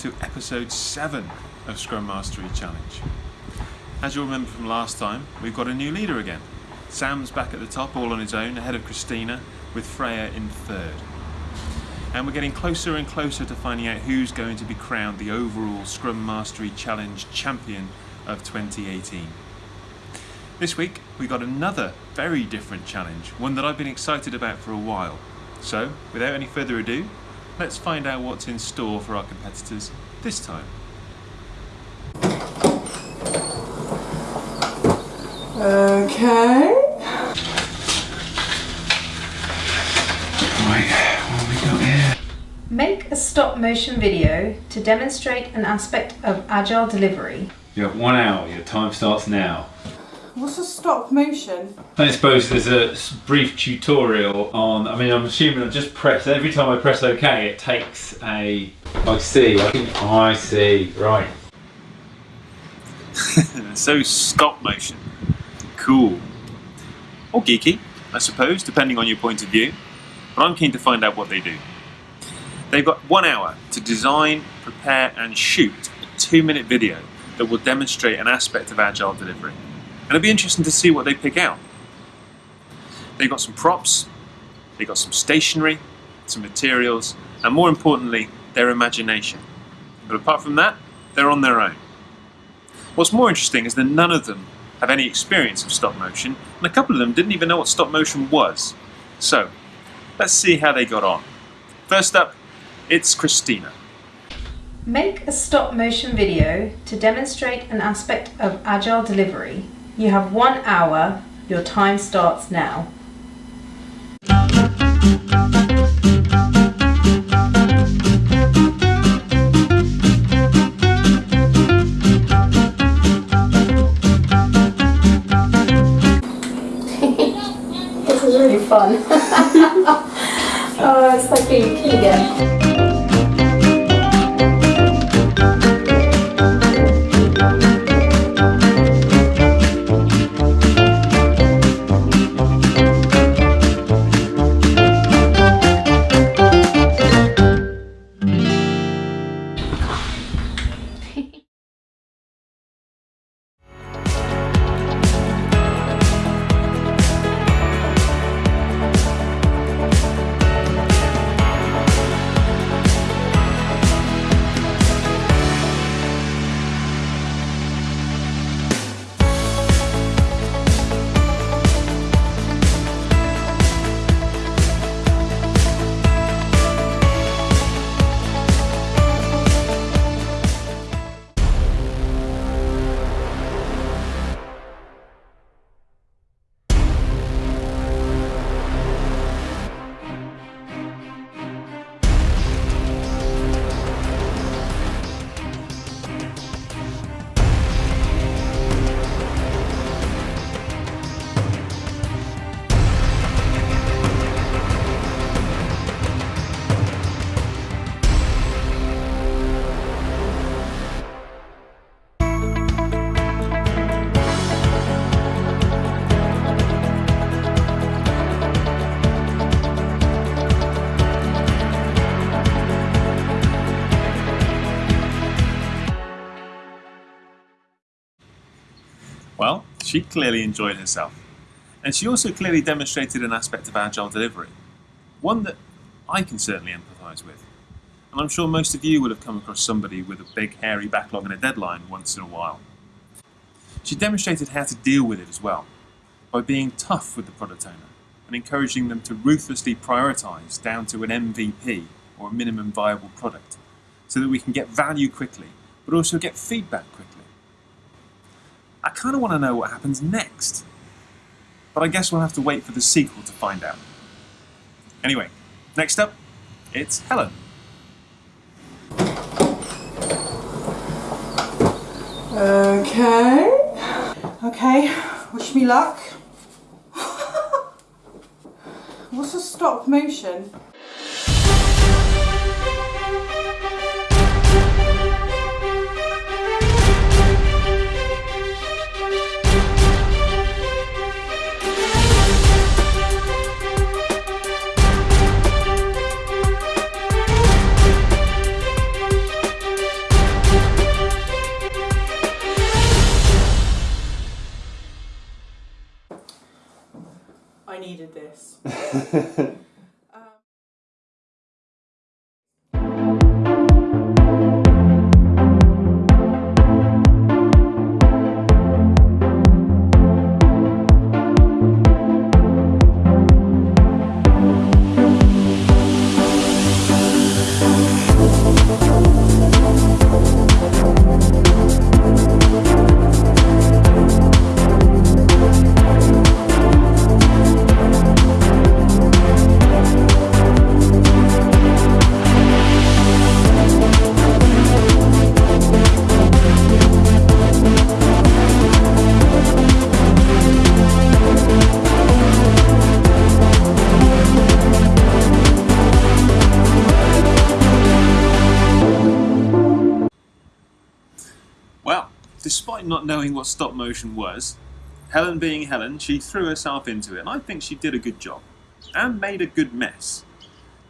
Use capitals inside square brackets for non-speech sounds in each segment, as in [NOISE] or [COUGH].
to episode 7 of Scrum Mastery Challenge. As you'll remember from last time, we've got a new leader again. Sam's back at the top all on his own, ahead of Christina, with Freya in third. And we're getting closer and closer to finding out who's going to be crowned the overall Scrum Mastery Challenge champion of 2018. This week, we got another very different challenge, one that I've been excited about for a while. So, without any further ado, let's find out what's in store for our competitors this time. Okay. Right, what have we got here? Make a stop motion video to demonstrate an aspect of agile delivery. You have one hour, your time starts now. What's a stop motion? I suppose there's a brief tutorial on, I mean, I'm assuming I just press, every time I press OK, it takes a, I see, I think, I see, right. [LAUGHS] so stop motion. Cool. Or geeky, I suppose, depending on your point of view. But I'm keen to find out what they do. They've got one hour to design, prepare, and shoot a two minute video that will demonstrate an aspect of agile delivery. And it'll be interesting to see what they pick out. They've got some props, they've got some stationery, some materials, and more importantly, their imagination. But apart from that, they're on their own. What's more interesting is that none of them have any experience of stop motion, and a couple of them didn't even know what stop motion was. So, let's see how they got on. First up, it's Christina. Make a stop motion video to demonstrate an aspect of agile delivery. You have one hour. Your time starts now. [LAUGHS] This is really fun. [LAUGHS] oh, it's like being a kid again. She clearly enjoyed herself. And she also clearly demonstrated an aspect of agile delivery, one that I can certainly empathise with. And I'm sure most of you will have come across somebody with a big hairy backlog and a deadline once in a while. She demonstrated how to deal with it as well, by being tough with the product owner and encouraging them to ruthlessly prioritise down to an MVP or a minimum viable product, so that we can get value quickly, but also get feedback quickly. I kind of want to know what happens next. But I guess we'll have to wait for the sequel to find out. Anyway, next up, it's Helen. Okay. Okay. Wish me luck. [LAUGHS] What's a stop motion? Knowing what stop motion was, Helen being Helen, she threw herself into it, and I think she did a good job and made a good mess.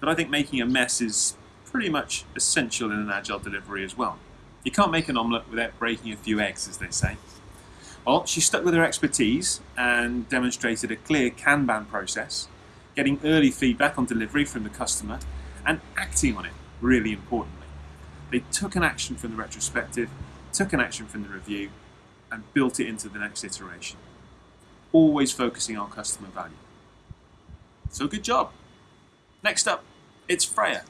But I think making a mess is pretty much essential in an agile delivery as well. You can't make an omelette without breaking a few eggs, as they say. Well, she stuck with her expertise and demonstrated a clear Kanban process, getting early feedback on delivery from the customer and acting on it, really importantly. They took an action from the retrospective, took an action from the review, and built it into the next iteration. Always focusing on customer value. So good job. Next up, it's Freya.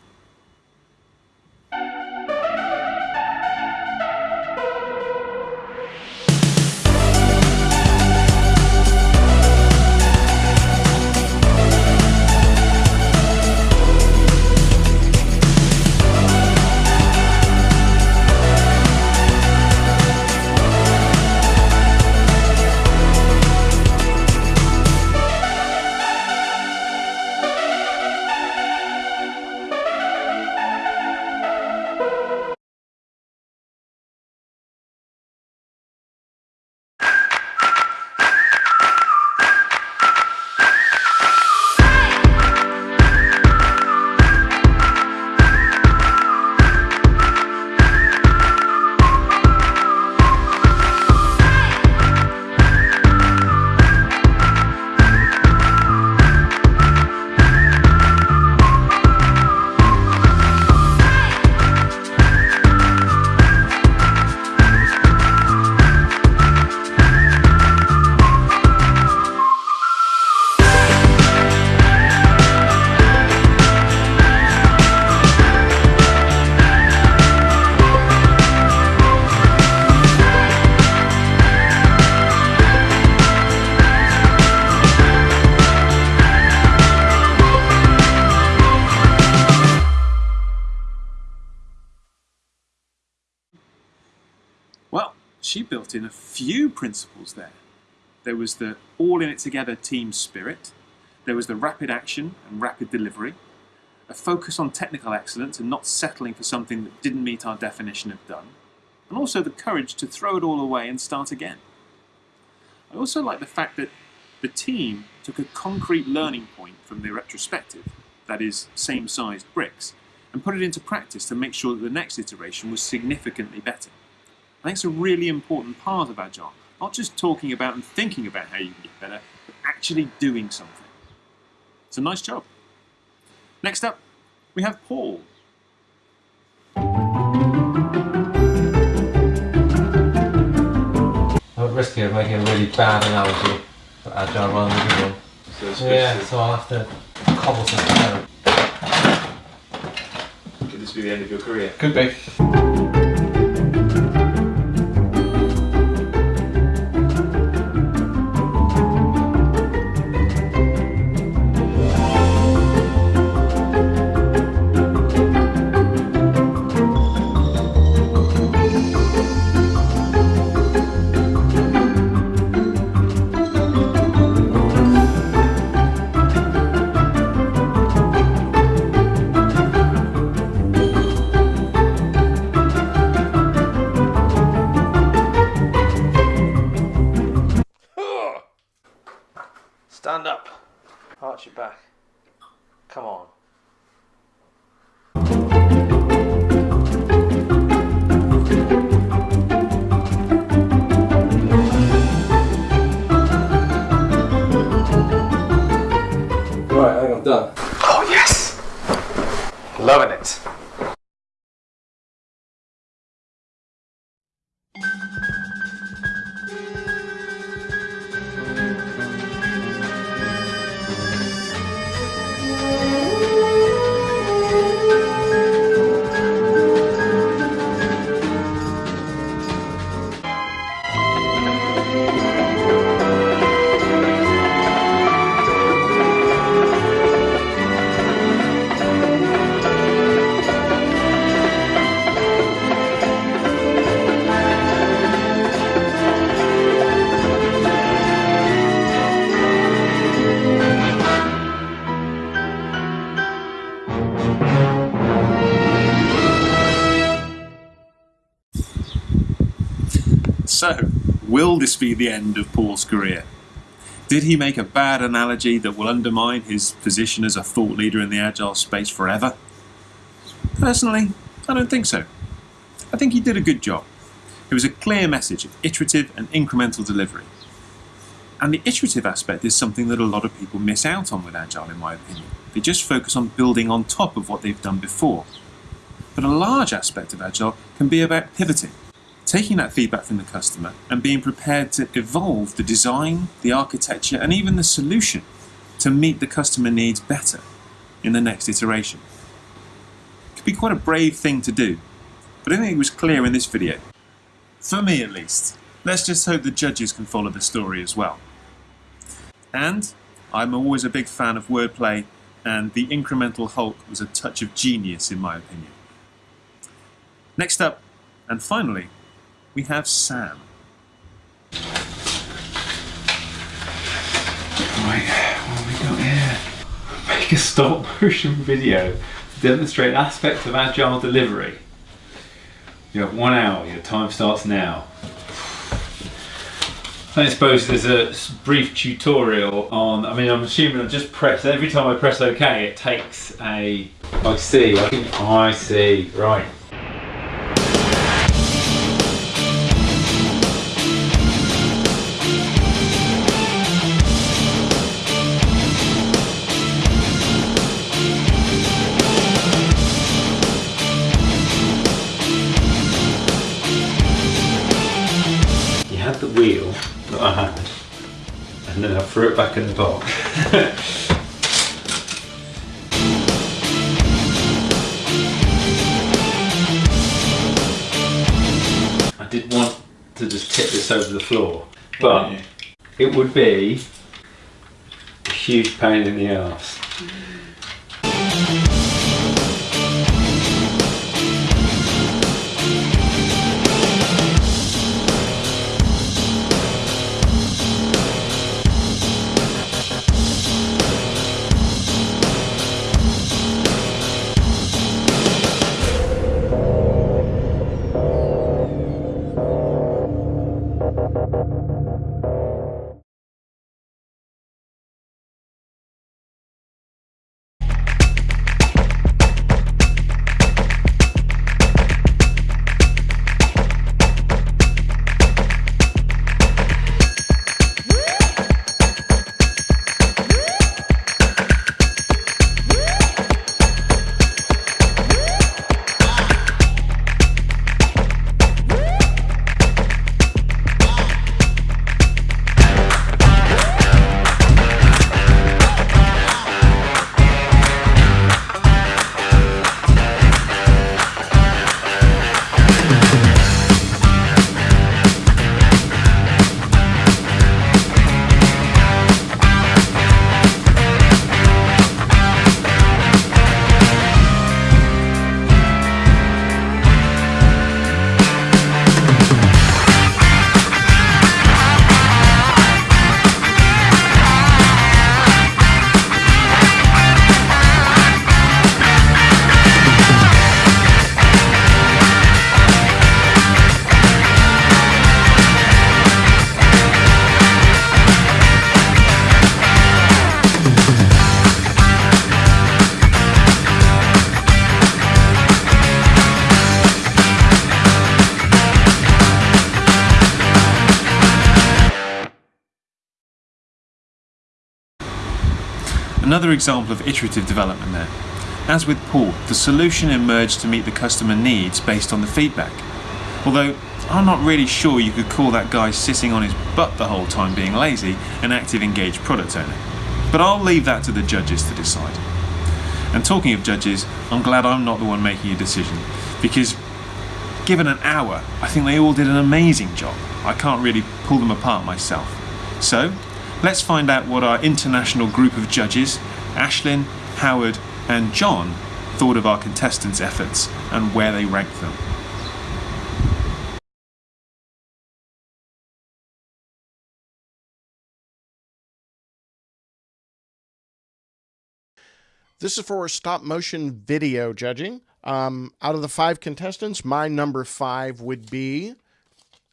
Built in a few principles there. There was the all in it together team spirit, there was the rapid action and rapid delivery, a focus on technical excellence and not settling for something that didn't meet our definition of done, and also the courage to throw it all away and start again. I also like the fact that the team took a concrete learning point from the retrospective, that is, same sized bricks, and put it into practice to make sure that the next iteration was significantly better. I think it's a really important part of Agile. Not just talking about and thinking about how you can get better, but actually doing something. It's a nice job. Next up, we have Paul. I'm at risk of making a really bad analogy for agile rather than a good one. So Yeah, so I'll have to cobble something together. Could this be the end of your career? Could be. Will this be the end of Paul's career? Did he make a bad analogy that will undermine his position as a thought leader in the agile space forever? Personally, I don't think so. I think he did a good job. It was a clear message of iterative and incremental delivery. And the iterative aspect is something that a lot of people miss out on with Agile, in my opinion. They just focus on building on top of what they've done before. But a large aspect of Agile can be about pivoting, taking that feedback from the customer and being prepared to evolve the design, the architecture, and even the solution to meet the customer needs better in the next iteration. It could be quite a brave thing to do, but I think it was clear in this video. For me at least. Let's just hope the judges can follow the story as well. And I'm always a big fan of wordplay, and the incremental Hulk was a touch of genius in my opinion. Next up, and finally, we have Sam. Right, what we got here? Make a stop motion video to demonstrate aspects of agile delivery. You have one hour, your time starts now. I suppose there's a brief tutorial on, I mean I'm assuming I just press, every time I press OK it takes a, I see, I think I see, right. And then I threw it back in the box. [LAUGHS] I did want to just tip this over the floor, but it would be a huge pain in the ass. Another example of iterative development there. As with Paul, the solution emerged to meet the customer needs based on the feedback. Although I'm not really sure you could call that guy sitting on his butt the whole time being lazy an active engaged product owner. But I'll leave that to the judges to decide. And talking of judges, I'm glad I'm not the one making a decision because given an hour, I think they all did an amazing job. I can't really pull them apart myself. So, let's find out what our international group of judges, Ashlyn, Howard, and John, thought of our contestants' efforts and where they ranked them. This is for stop motion video judging. Um, out of the five contestants, my number five would be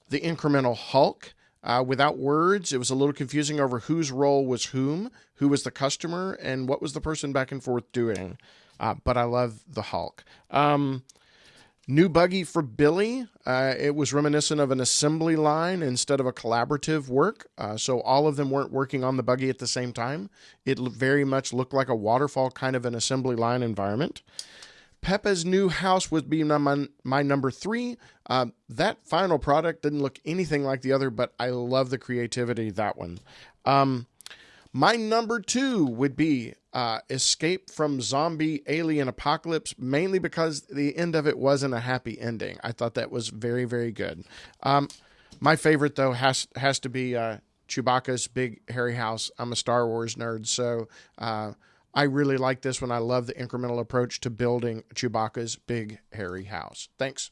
the incremental Hulk. Uh, without words, it was a little confusing over whose role was whom, who was the customer, and what was the person back and forth doing. Uh, but I love the Hulk. Um, new buggy for Billy. Uh, it was reminiscent of an assembly line instead of a collaborative work. Uh, so all of them weren't working on the buggy at the same time. It very much looked like a waterfall kind of an assembly line environment. Peppa's new house would be my, my number three. Uh, that final product didn't look anything like the other, but I love the creativity of that one. Um, my number two would be uh, Escape from Zombie Alien Apocalypse, mainly because the end of it wasn't a happy ending. I thought that was very, very good. Um, my favorite, though, has, has to be uh, Chewbacca's Big Hairy House. I'm a Star Wars nerd, so uh, I really like this one. I love the incremental approach to building Chewbacca's Big Hairy House. Thanks.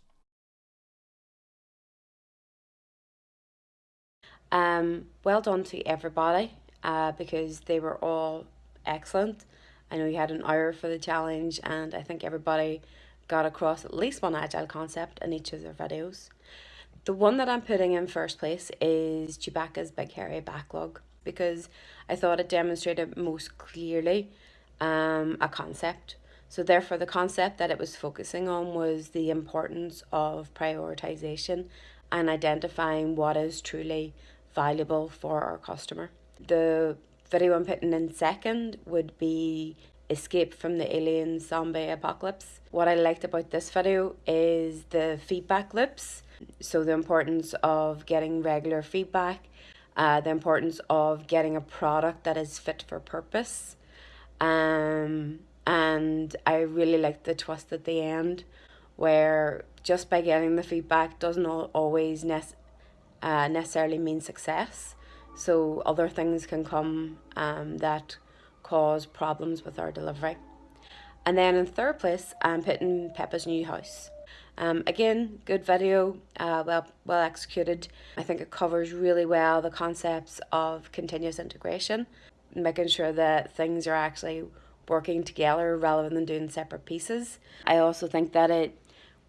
Um, well done to everybody uh, because they were all excellent. I know you had an hour for the challenge, and I think everybody got across at least one agile concept in each of their videos. The one that I'm putting in first place is Chewbacca's Big Hairy Backlog because I thought it demonstrated most clearly um, a concept. So, therefore, the concept that it was focusing on was the importance of prioritization and identifying what is truly valuable for our customer. The video I'm putting in second would be Escape from the Alien Zombie Apocalypse. What I liked about this video is the feedback loops. So, the importance of getting regular feedback, uh, the importance of getting a product that is fit for purpose. Um, and I really liked the twist at the end where just by getting the feedback doesn't always nec- uh, necessarily mean success. So other things can come um, that cause problems with our delivery. And then in third place, I'm putting Peppa's New House. Um, again, good video, uh, well well executed. I think it covers really well the concepts of continuous integration, making sure that things are actually working together rather than doing separate pieces. I also think that it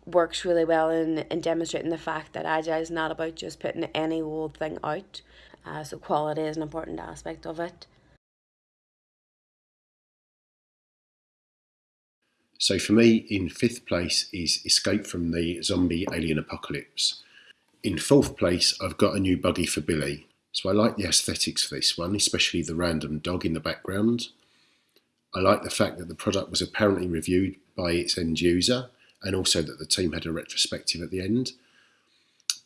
works really well in, in demonstrating the fact that Agile is not about just putting any old thing out. Uh, so quality is an important aspect of it. So for me, in fifth place is Escape from the Zombie Alien Apocalypse. In fourth place, I've got a new buggy for Billy. So I like the aesthetics for this one, especially the random dog in the background. I like the fact that the product was apparently reviewed by its end user and also that the team had a retrospective at the end.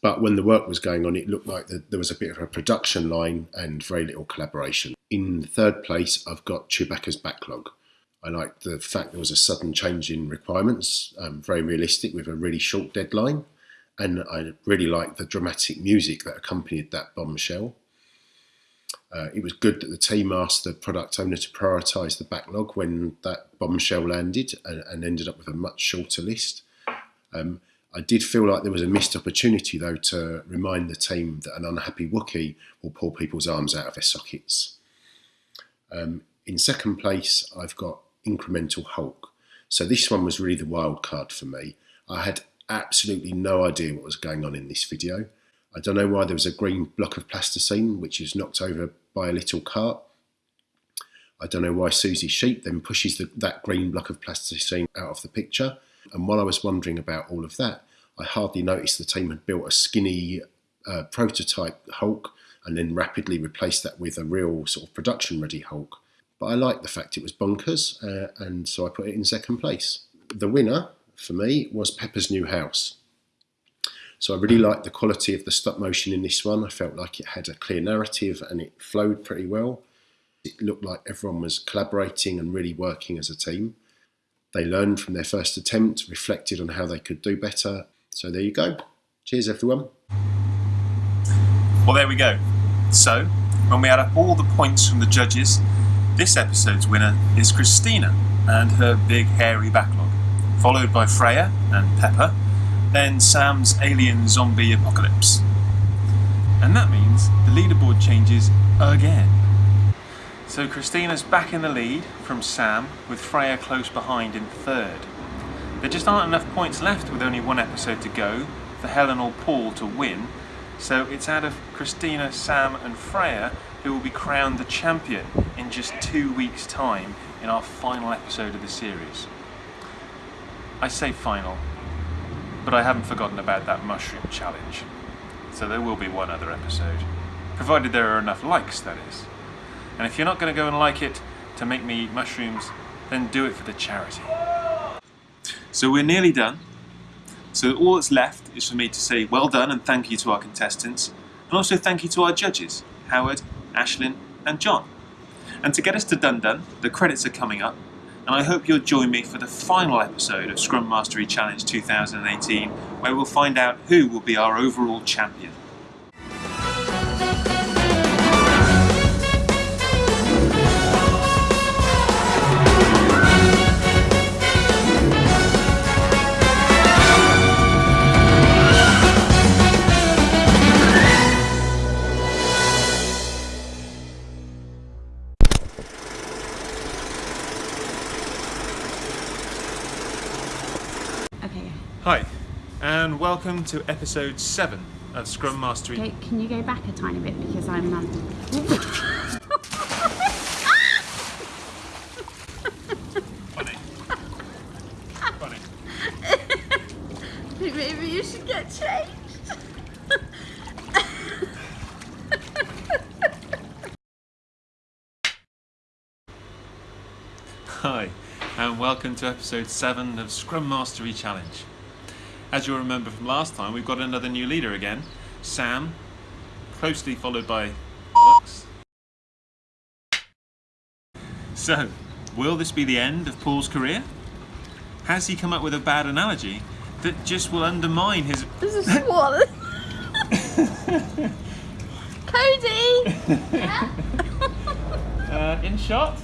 But when the work was going on, it looked like there was a bit of a production line and very little collaboration. In third place, I've got Chewbacca's backlog. I like the fact there was a sudden change in requirements, um, very realistic with a really short deadline. And I really like the dramatic music that accompanied that bombshell. Uh, it was good that the team asked the product owner to prioritise the backlog when that bombshell landed and, and, ended up with a much shorter list. Um, I did feel like there was a missed opportunity, though, to remind the team that an unhappy Wookiee will pull people's arms out of their sockets. Um, in second place, I've got Incremental Hulk. So this one was really the wild card for me. I had absolutely no idea what was going on in this video. I don't know why there was a green block of plasticine which is knocked over by a little cart. I don't know why Suzy Sheep then pushes the, that green block of plasticine out of the picture. And while I was wondering about all of that, I hardly noticed the team had built a skinny uh, prototype Hulk and then rapidly replaced that with a real sort of production ready Hulk. But I liked the fact it was bonkers, uh, and so I put it in second place. The winner for me was Peppa's New House. So I really liked the quality of the stop motion in this one. I felt like it had a clear narrative and it flowed pretty well. It looked like everyone was collaborating and really working as a team. They learned from their first attempt, reflected on how they could do better. So there you go. Cheers, everyone. Well, there we go. So, when we add up all the points from the judges, this episode's winner is Christina and her big hairy backlog, followed by Freya and Peppa, then Sam's alien zombie apocalypse. And that means the leaderboard changes again. So Christina's back in the lead from Sam, with Freya close behind in third. There just aren't enough points left with only one episode to go for Helen or Paul to win, So it's out of Christina, Sam, and Freya who will be crowned the champion in just two weeks' time in our final episode of the series. I say final, but I haven't forgotten about that mushroom challenge. So there will be one other episode, provided there are enough likes, that is. And if you're not going to go and like it to make me eat mushrooms, then do it for the charity. So we're nearly done. So all that's left is for me to say well done and thank you to our contestants, and also thank you to our judges, Howard, Ashlyn, and John. And to get us to Dun Dun, the credits are coming up, and I hope you'll join me for the final episode of Scrum Mastery Challenge 2018, where we'll find out who will be our overall champion. Welcome to episode 7 of Scrum Mastery. Okay, can you go back a tiny bit because I'm um, Funny. Funny. Maybe you should get changed. Hi, and welcome to episode 7 of Scrum Mastery Challenge. As you'll remember from last time, we've got another new leader again, Sam, closely followed by Alex. So, will this be the end of Paul's career? Has he come up with a bad analogy that just will undermine his. [LAUGHS] This is swallow. [LAUGHS] Cody. [LAUGHS] Uh, in shot?